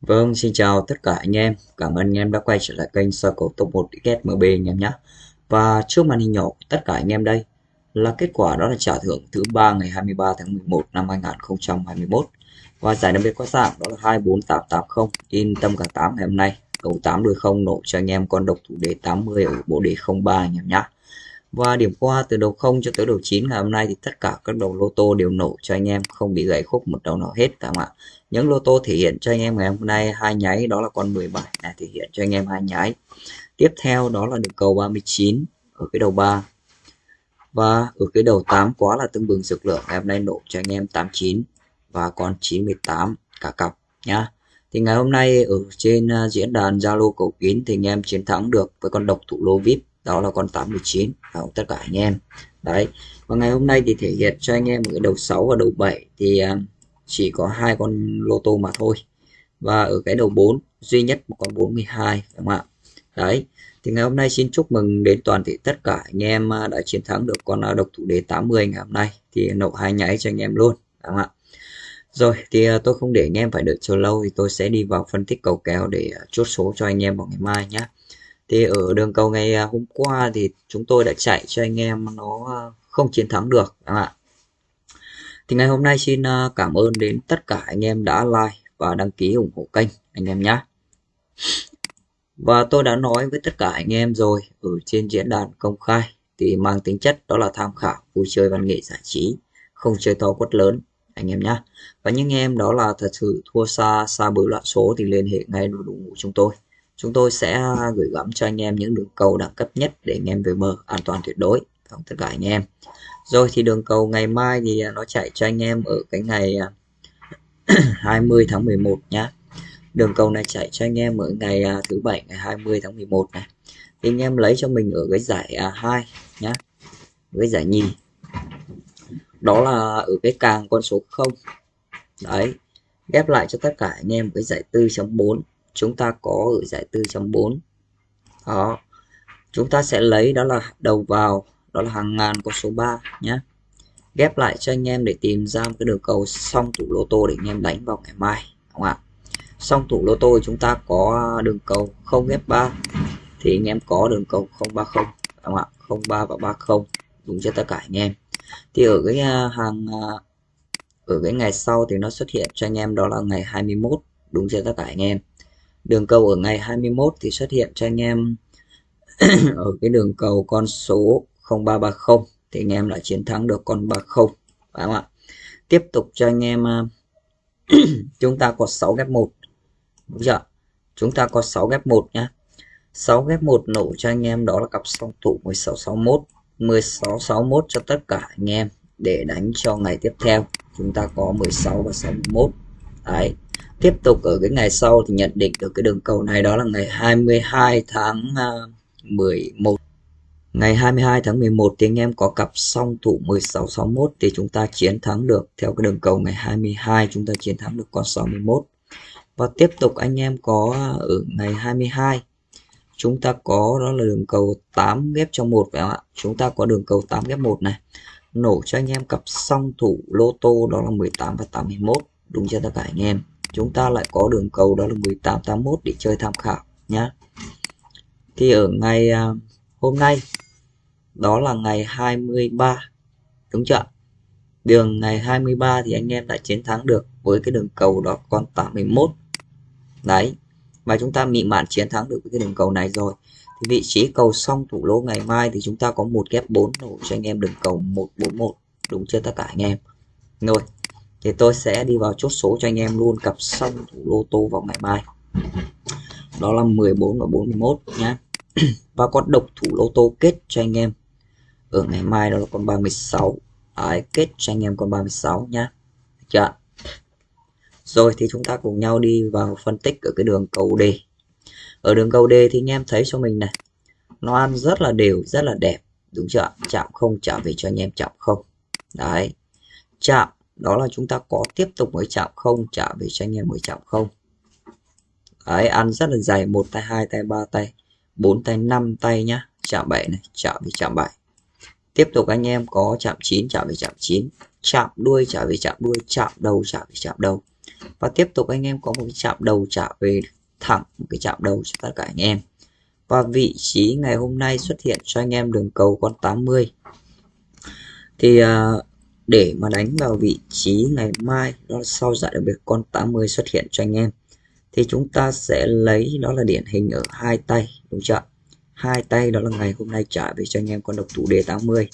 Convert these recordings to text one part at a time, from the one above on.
Vâng, xin chào tất cả anh em. Cảm ơn anh em đã quay trở lại kênh Circle Top 1 XMB anh em nhé. Và trước màn hình nhỏ của tất cả anh em đây là kết quả đó là trả thưởng thứ ba ngày 23 tháng 11 năm 2021. Và giải đặc biệt có dạng đó là 24880 in tâm cả 8 ngày hôm nay. Cầu 8 đuôi không nổ cho anh em con độc thủ đề 80 ở bộ đề 03 anh em nhé. Và điểm qua từ đầu 0 cho tới đầu 9 ngày hôm nay thì tất cả các đầu lô tô đều nổ cho anh em, không bị gãy khúc một đầu nào hết cả không ạ. Những lô tô thể hiện cho anh em ngày hôm nay hai nháy, đó là con 17 này, thể hiện cho anh em hai nháy. Tiếp theo, đó là đường cầu 39 ở cái đầu 3. Và ở cái đầu 8 quá là tương bừng dược lượng ngày hôm nay nổ cho anh em 89 và con 98 cả cặp, nhá. Thì ngày hôm nay ở trên à, diễn đàn Zalo cầu kín thì anh em chiến thắng được với con độc thủ lô VIP đó là con 89 và tất cả anh em. Đấy. Và ngày hôm nay thì thể hiện cho anh em ở đầu 6 và đầu 7 thì à, chỉ có hai con lô tô mà thôi. Và ở cái đầu 4 duy nhất một con 42 đúng không ạ? Đấy. Thì ngày hôm nay xin chúc mừng đến toàn thể tất cả anh em à, đã chiến thắng được con à, độc thủ đề 80 ngày hôm nay. Thì nổ hai nháy cho anh em luôn đúng không ạ? Rồi, thì tôi không để anh em phải đợi chờ lâu thì tôi sẽ đi vào phân tích cầu kèo để chốt số cho anh em vào ngày mai nhé thì ở đường cầu ngày à, hôm qua thì chúng tôi đã chạy cho anh em nó à, không chiến thắng được các bạn. Thì ngày hôm nay xin à, cảm ơn đến tất cả anh em đã like và đăng ký ủng hộ kênh anh em nhé và tôi đã nói với tất cả anh em rồi ở trên diễn đàn công khai thì mang tính chất đó là tham khảo, vui chơi văn nghệ giải trí, không chơi to quất lớn, anh em nhé và những em đó là thật sự thua xa xa bối loạn số thì liên hệ ngay đội ngũ chúng tôi chúng tôi sẽ à, gửi gắm cho anh em những đường cầu đẳng cấp nhất để anh em về bờ an toàn tuyệt đối. Không tất cả anh em. Rồi thì đường cầu ngày mai thì à, nó chạy cho anh em ở cái ngày à, 20 tháng 11 nhá. Đường cầu này chạy cho anh em ở ngày thứ bảy, ngày 20 tháng 11 này. Thì anh em lấy cho mình ở cái giải 2 nhá với giải nhì. Đó là ở cái càng con số 0 đấy, ghép lại cho tất cả anh em với giải 4.4 chúng ta có ở giải 4.4 đó. Chúng ta sẽ lấy đó là đầu vào, đó là hàng ngàn con số 3 nhé. Ghép lại cho anh em để tìm ra một cái đường cầu song tủ lô tô để anh em đánh vào ngày mai không ạ? Song tủ lô tô chúng ta có đường cầu 0 ghép 3 thì anh em có đường cầu 030 không ạ? 03 và 30 đúng cho tất cả anh em. Thì ở cái à, hàng à, ở cái ngày sau thì nó xuất hiện cho anh em đó là ngày 21 đúng cho tất cả anh em đường cầu ở ngày 21 thì xuất hiện cho anh em ở cái đường cầu con số 0330 thì anh em đã chiến thắng được con 30 phải không ạ? Tiếp tục cho anh em à, chúng ta có 6 ghép 1 đúng chưa? Chúng ta có 6 ghép 1 nhá. 6 ghép 1 nổ cho anh em đó là cặp song thủ 1661 1661 cho tất cả anh em để đánh cho ngày tiếp theo. Chúng ta có 16 và 61 đấy tiếp tục ở cái ngày sau thì nhận định được cái đường cầu này đó là ngày 22 tháng à, 11 ngày 22 tháng 11 thì anh em có cặp song thủ 1661 thì chúng ta chiến thắng được theo cái đường cầu ngày 22 chúng ta chiến thắng được con 61 và tiếp tục anh em có à, ở ngày 22 chúng ta có đó là đường cầu 8 ghép trong một phải không ạ? Chúng ta có đường cầu 8 ghép 1 này, nổ cho anh em cặp song thủ lô tô đó là 18 và 81 đúng cho tất cả anh em? Chúng ta lại có đường cầu đó là 1881 để chơi tham khảo nhé thì ở ngày à, hôm nay, đó là ngày 23 đúng chưa đường ngày 23 thì anh em đã chiến thắng được với cái đường cầu đó con 81 đấy, và chúng ta mị mạn chiến thắng được với cái đường cầu này rồi. Thì vị trí cầu xong thủ lô ngày mai thì chúng ta có một ghép 4 nổ cho anh em đường cầu 141 đúng chưa tất cả anh em? Rồi thì tôi sẽ đi vào chốt số cho anh em luôn cặp xong thủ lô tô vào ngày mai. Đó là 14 và 41 nhá. Và con độc thủ lô tô kết cho anh em ở ngày mai đó là con 36 Đấy, kết cho anh em con 36 nhá. Được chưa rồi thì chúng ta cùng nhau đi vào phân tích ở cái đường cầu D. Ở đường cầu D thì anh em thấy cho mình này nó ăn rất là đều rất là đẹp đúng chưa chạm không trả về cho anh em chạm không. Đấy chạm đó là chúng ta có tiếp tục mới chạm không trả về cho anh em mới chạm không. Đấy ăn rất là dày một tay hai tay ba tay bốn tay năm tay nhá chạm bảy này chạm về chạm bảy. Tiếp tục anh em có chạm 9 chạm về chạm 9 chạm đuôi trả về chạm đuôi chạm đầu trả về chạm đầu. Và tiếp tục anh em có một cái chạm đầu trả về thẳng một cái chạm đầu cho tất cả anh em. Và vị trí ngày hôm nay xuất hiện cho anh em đường cầu con 80 thì uh, để mà đánh vào vị trí ngày mai, đó là sau giải đặc biệt con 80 xuất hiện cho anh em, thì chúng ta sẽ lấy đó là điển hình ở hai tay, đúng chưa hai tay đó là ngày hôm nay trả về cho anh em con độc thủ đề 80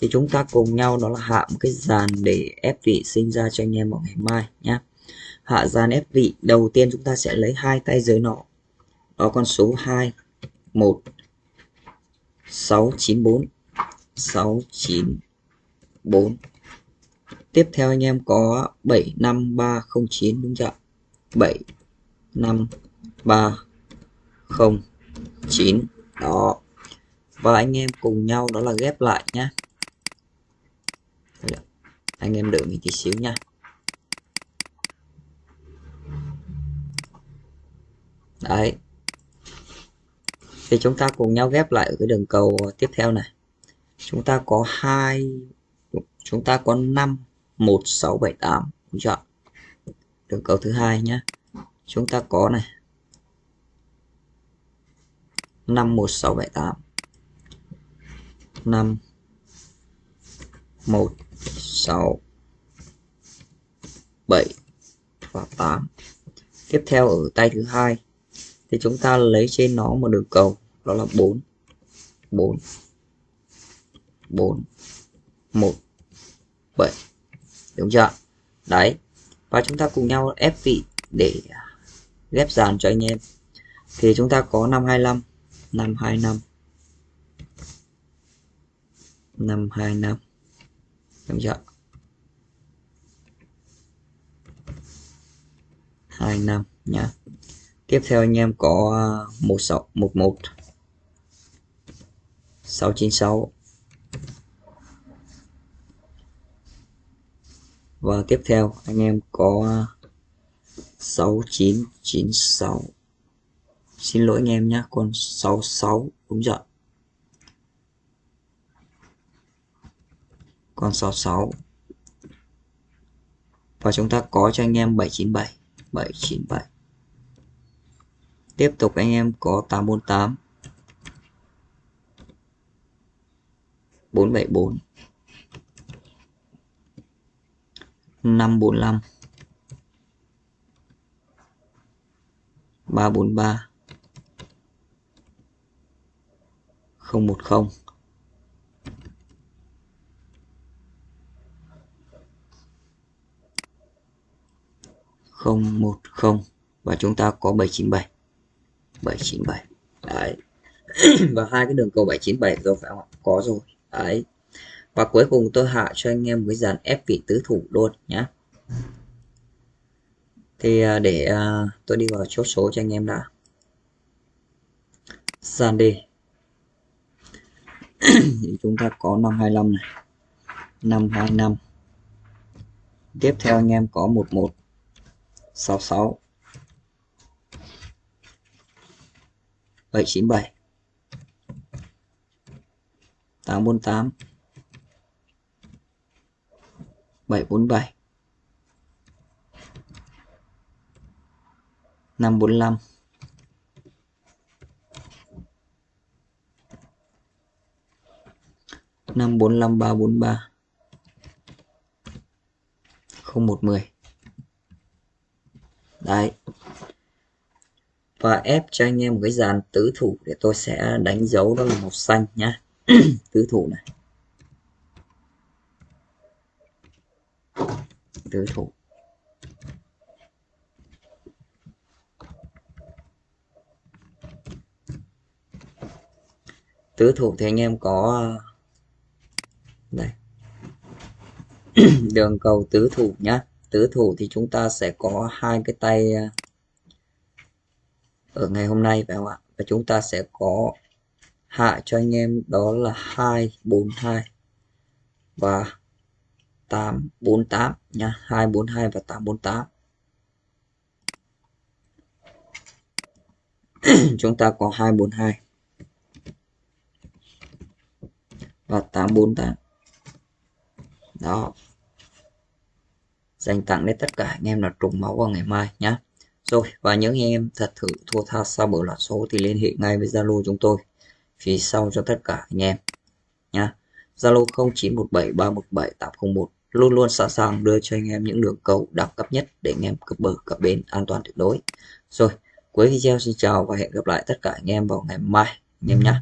thì chúng ta cùng nhau đó là hạ một cái dàn để ép vị sinh ra cho anh em vào ngày mai nhé hạ dàn ép vị, đầu tiên chúng ta sẽ lấy hai tay dưới nọ. Đó, con số 2 1 694 694 tiếp theo anh em có 75309 đúng chưa 75309 đó. Và anh em cùng nhau đó là ghép lại nhá. Anh em đợi mình tí xíu nha đấy. Thì chúng ta cùng nhau ghép lại ở cái đường cầu tiếp theo này. Chúng ta có hai, chúng ta có 5 1 6 7 8 đúng chưa đường cầu thứ hai nhé. Chúng ta có này. 51678 5 1 6 7 và 8 tiếp theo ở tay thứ hai, thì chúng ta lấy trên nó một đường cầu, đó là 4 4 4 1 7 đúng chưa? Đấy. Và chúng ta cùng nhau ép vị để ghép dàn cho anh em. Thì chúng ta có 525 525 525 đúng chưa? 25 nhá. Tiếp theo anh em có à, 1611 696 và tiếp theo, anh em có 6996 xin lỗi anh em nhé con 66 đúng rồi con 66 và chúng ta có cho anh em 797 797 tiếp tục anh em có 848 474 545 343 010 010 và chúng ta có 797 797 đấy. Và hai cái đường cầu 797 rồi phải không ạ? Có rồi. Đấy và cuối cùng tôi hạ cho anh em cái dàn ép vị tứ thủ luôn nhé thì à, để à, tôi đi vào chốt số cho anh em đã. Dàn đi thì chúng ta có 525 này. 525 tiếp theo anh em có 11 66 797 848 747 545 545 343 0110 Đấy. Và ép cho anh em một cái dàn tứ thủ để tôi sẽ đánh dấu đó là màu xanh nhá. Tứ thủ này. Tứ thủ. Tứ thủ thì anh em có đây đường cầu tứ thủ nhá. Tứ thủ thì chúng ta sẽ có hai cái tay à, ở ngày hôm nay phải không ạ? Và chúng ta sẽ có hạ cho anh em đó là 242 và 848 nha 242 và 848 chúng ta có 242 và 848 đó. Dành tặng đến tất cả anh em là trùng máu vào ngày mai nhé rồi, và những anh em thật thử thua tha sau bữa loạt số thì liên hệ ngay với Zalo chúng tôi. Phía sau cho tất cả anh em nhé Zalo 0917317801 luôn luôn sẵn sàng đưa cho anh em những đường cầu đẳng cấp nhất để anh em cập bờ, cập bến an toàn tuyệt đối. Rồi, cuối video xin chào và hẹn gặp lại tất cả anh em vào ngày mai. Anh em nhé